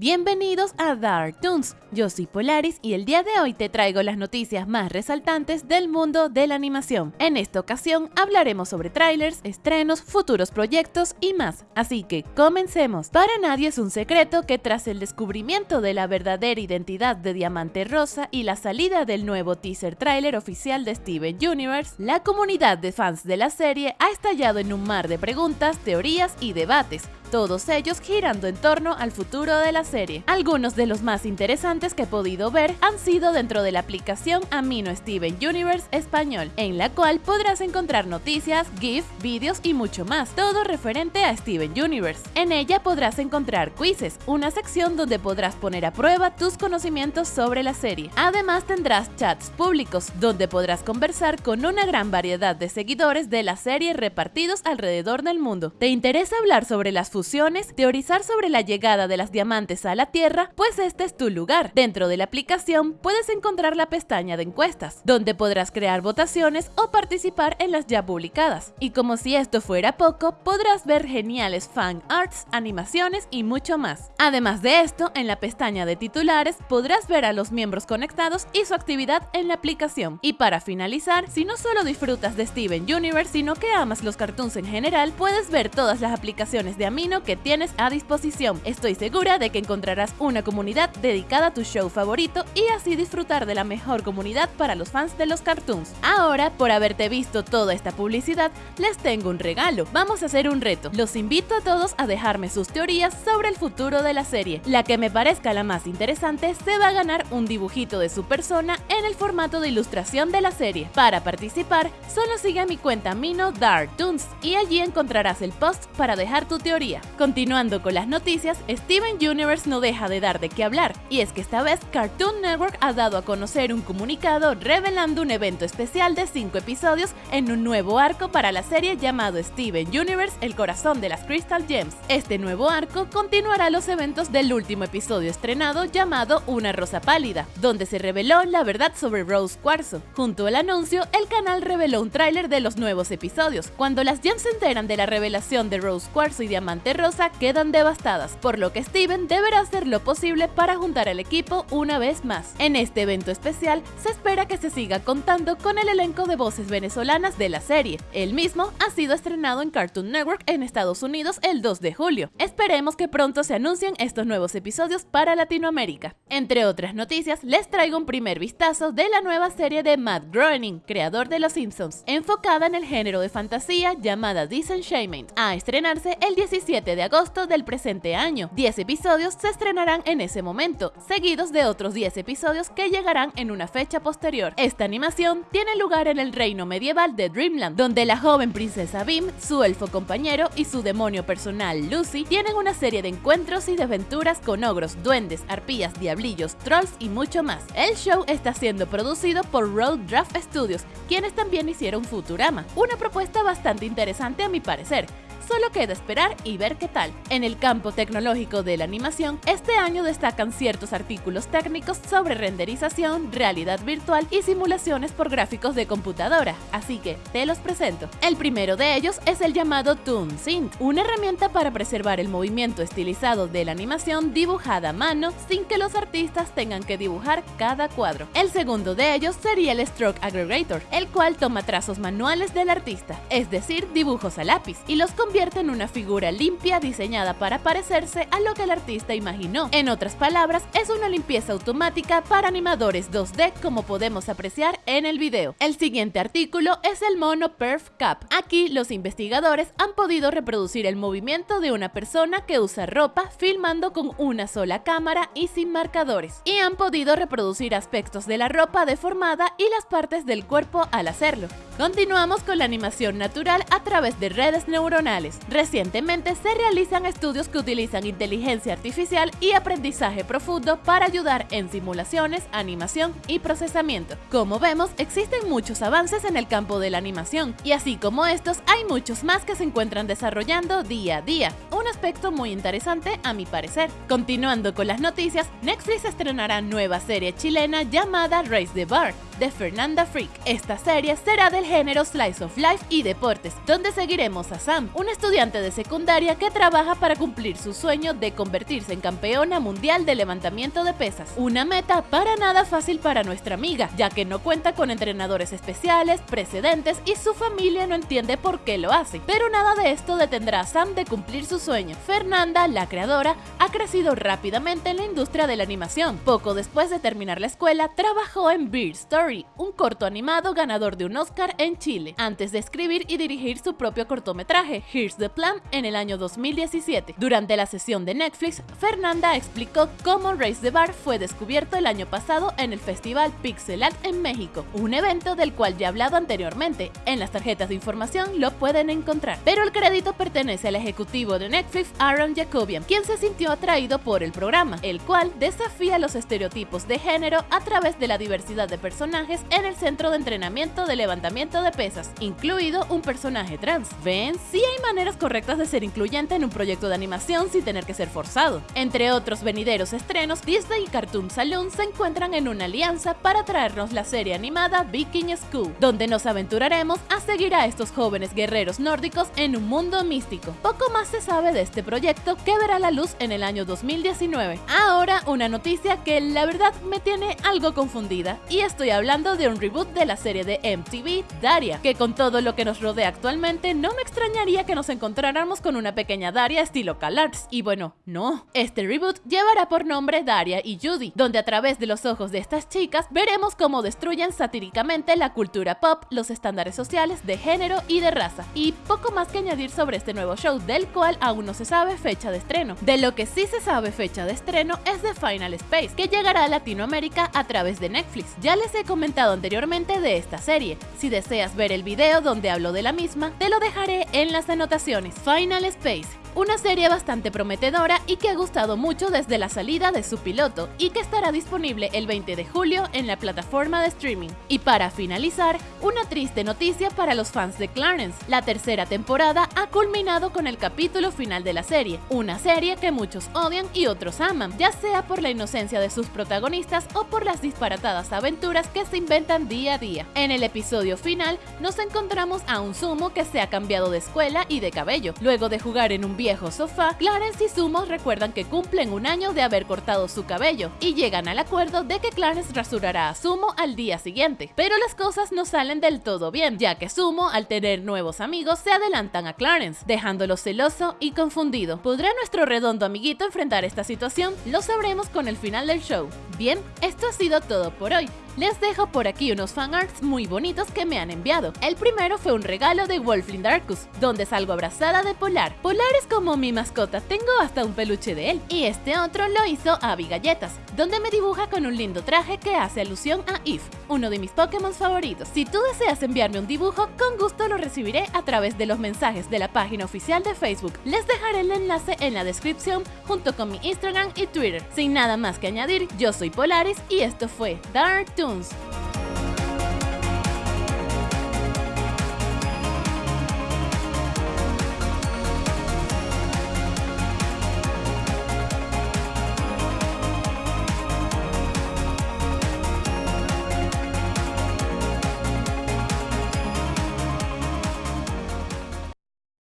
Bienvenidos a Dark Toons, yo soy Polaris y el día de hoy te traigo las noticias más resaltantes del mundo de la animación. En esta ocasión hablaremos sobre trailers, estrenos, futuros proyectos y más, así que comencemos. Para nadie es un secreto que tras el descubrimiento de la verdadera identidad de Diamante Rosa y la salida del nuevo teaser trailer oficial de Steven Universe, la comunidad de fans de la serie ha estallado en un mar de preguntas, teorías y debates, todos ellos girando en torno al futuro de la serie. Algunos de los más interesantes que he podido ver han sido dentro de la aplicación Amino Steven Universe Español, en la cual podrás encontrar noticias, GIF, vídeos y mucho más, todo referente a Steven Universe. En ella podrás encontrar quizzes, una sección donde podrás poner a prueba tus conocimientos sobre la serie. Además tendrás chats públicos, donde podrás conversar con una gran variedad de seguidores de la serie repartidos alrededor del mundo. ¿Te interesa hablar sobre las teorizar sobre la llegada de las diamantes a la Tierra, pues este es tu lugar. Dentro de la aplicación puedes encontrar la pestaña de encuestas, donde podrás crear votaciones o participar en las ya publicadas. Y como si esto fuera poco, podrás ver geniales fan arts, animaciones y mucho más. Además de esto, en la pestaña de titulares podrás ver a los miembros conectados y su actividad en la aplicación. Y para finalizar, si no solo disfrutas de Steven Universe, sino que amas los cartoons en general, puedes ver todas las aplicaciones de Amino que tienes a disposición. Estoy segura de que encontrarás una comunidad dedicada a tu show favorito y así disfrutar de la mejor comunidad para los fans de los cartoons. Ahora, por haberte visto toda esta publicidad, les tengo un regalo. Vamos a hacer un reto. Los invito a todos a dejarme sus teorías sobre el futuro de la serie. La que me parezca la más interesante se va a ganar un dibujito de su persona en el formato de ilustración de la serie. Para participar, solo sigue a mi cuenta Mino Dark Toons y allí encontrarás el post para dejar tu teoría. Continuando con las noticias, Steven Universe no deja de dar de qué hablar, y es que esta vez Cartoon Network ha dado a conocer un comunicado revelando un evento especial de 5 episodios en un nuevo arco para la serie llamado Steven Universe, el corazón de las Crystal Gems. Este nuevo arco continuará los eventos del último episodio estrenado llamado Una Rosa Pálida, donde se reveló la verdad sobre Rose Cuarzo. Junto al anuncio, el canal reveló un tráiler de los nuevos episodios. Cuando las Gems se enteran de la revelación de Rose Cuarzo y Diamante Rosa quedan devastadas, por lo que Steven deberá hacer lo posible para juntar al equipo una vez más. En este evento especial se espera que se siga contando con el elenco de voces venezolanas de la serie. El mismo ha sido estrenado en Cartoon Network en Estados Unidos el 2 de julio. Esperemos que pronto se anuncien estos nuevos episodios para Latinoamérica. Entre otras noticias, les traigo un primer vistazo de la nueva serie de Matt Groening, creador de Los Simpsons, enfocada en el género de fantasía llamada Disenchantment, a estrenarse el 17 de agosto del presente año. 10 episodios se estrenarán en ese momento, seguidos de otros 10 episodios que llegarán en una fecha posterior. Esta animación tiene lugar en el reino medieval de Dreamland, donde la joven princesa Bim, su elfo compañero y su demonio personal Lucy tienen una serie de encuentros y de aventuras con ogros, duendes, arpías, diablillos, trolls y mucho más. El show está siendo producido por Road Draft Studios, quienes también hicieron Futurama, una propuesta bastante interesante a mi parecer Solo queda esperar y ver qué tal. En el campo tecnológico de la animación, este año destacan ciertos artículos técnicos sobre renderización, realidad virtual y simulaciones por gráficos de computadora, así que te los presento. El primero de ellos es el llamado ToonSynth, una herramienta para preservar el movimiento estilizado de la animación dibujada a mano sin que los artistas tengan que dibujar cada cuadro. El segundo de ellos sería el Stroke Aggregator, el cual toma trazos manuales del artista, es decir, dibujos a lápiz, y los en una figura limpia diseñada para parecerse a lo que el artista imaginó. En otras palabras, es una limpieza automática para animadores 2D como podemos apreciar en el video. El siguiente artículo es el mono Perf Cap. Aquí los investigadores han podido reproducir el movimiento de una persona que usa ropa filmando con una sola cámara y sin marcadores. Y han podido reproducir aspectos de la ropa deformada y las partes del cuerpo al hacerlo. Continuamos con la animación natural a través de redes neuronales. Recientemente se realizan estudios que utilizan inteligencia artificial y aprendizaje profundo para ayudar en simulaciones, animación y procesamiento. Como vemos, existen muchos avances en el campo de la animación, y así como estos, hay muchos más que se encuentran desarrollando día a día. Un aspecto muy interesante a mi parecer. Continuando con las noticias, Netflix estrenará nueva serie chilena llamada Race the Bar, de Fernanda Freak. Esta serie será del género Slice of Life y deportes, donde seguiremos a Sam, un estudiante de secundaria que trabaja para cumplir su sueño de convertirse en campeona mundial de levantamiento de pesas. Una meta para nada fácil para nuestra amiga, ya que no cuenta con entrenadores especiales, precedentes y su familia no entiende por qué lo hace. Pero nada de esto detendrá a Sam de cumplir su sueño. Fernanda, la creadora, ha crecido rápidamente en la industria de la animación. Poco después de terminar la escuela, trabajó en Beard Story, un corto animado ganador de un Oscar en Chile, antes de escribir y dirigir su propio cortometraje, Here's the Plan, en el año 2017. Durante la sesión de Netflix, Fernanda explicó cómo Race the Bar fue descubierto el año pasado en el festival Pixelat en México, un evento del cual ya he hablado anteriormente. En las tarjetas de información lo pueden encontrar. Pero el crédito pertenece al ejecutivo de Netflix, Aaron Jacobian, quien se sintió atraído por el programa, el cual desafía los estereotipos de género a través de la diversidad de personajes en el centro de entrenamiento de levantamiento de pesas, incluido un personaje trans. Ven, sí hay maneras correctas de ser incluyente en un proyecto de animación sin tener que ser forzado. Entre otros venideros estrenos, Disney y Cartoon Saloon se encuentran en una alianza para traernos la serie animada Viking School, donde nos aventuraremos a seguir a estos jóvenes guerreros nórdicos en un mundo místico. Poco más se sabe de este proyecto que verá la luz en el año 2019. Ahora una noticia que la verdad me tiene algo confundida, y estoy hablando de un reboot de la serie de MTV, Daria, que con todo lo que nos rodea actualmente no me extrañaría que nos encontráramos con una pequeña Daria estilo CalArts. Y bueno, no. Este reboot llevará por nombre Daria y Judy, donde a través de los ojos de estas chicas veremos cómo destruyen satíricamente la cultura pop, los estándares sociales de género y de raza. Y poco más que añadir sobre este nuevo show, del cual aún no se sabe fecha de estreno. De lo que sí se sabe fecha de estreno es de Final Space, que llegará a Latinoamérica a través de Netflix. Ya les he comentado anteriormente de esta serie. Si deseas ver el video donde hablo de la misma, te lo dejaré en las anotaciones. Final Space una serie bastante prometedora y que ha gustado mucho desde la salida de su piloto y que estará disponible el 20 de julio en la plataforma de streaming. Y para finalizar, una triste noticia para los fans de Clarence. La tercera temporada ha culminado con el capítulo final de la serie, una serie que muchos odian y otros aman, ya sea por la inocencia de sus protagonistas o por las disparatadas aventuras que se inventan día a día. En el episodio final nos encontramos a un Sumo que se ha cambiado de escuela y de cabello, luego de jugar en un viejo sofá, Clarence y Sumo recuerdan que cumplen un año de haber cortado su cabello y llegan al acuerdo de que Clarence rasurará a Sumo al día siguiente. Pero las cosas no salen del todo bien, ya que Sumo, al tener nuevos amigos, se adelantan a Clarence, dejándolo celoso y confundido. ¿Podrá nuestro redondo amiguito enfrentar esta situación? Lo sabremos con el final del show. Bien, esto ha sido todo por hoy les dejo por aquí unos fanarts muy bonitos que me han enviado. El primero fue un regalo de Wolfling Darkus, donde salgo abrazada de Polar. Polar es como mi mascota, tengo hasta un peluche de él. Y este otro lo hizo Abby Galletas, donde me dibuja con un lindo traje que hace alusión a If, uno de mis Pokémon favoritos. Si tú deseas enviarme un dibujo, con gusto lo recibiré a través de los mensajes de la página oficial de Facebook. Les dejaré el enlace en la descripción junto con mi Instagram y Twitter. Sin nada más que añadir, yo soy Polaris y esto fue Dark Toons.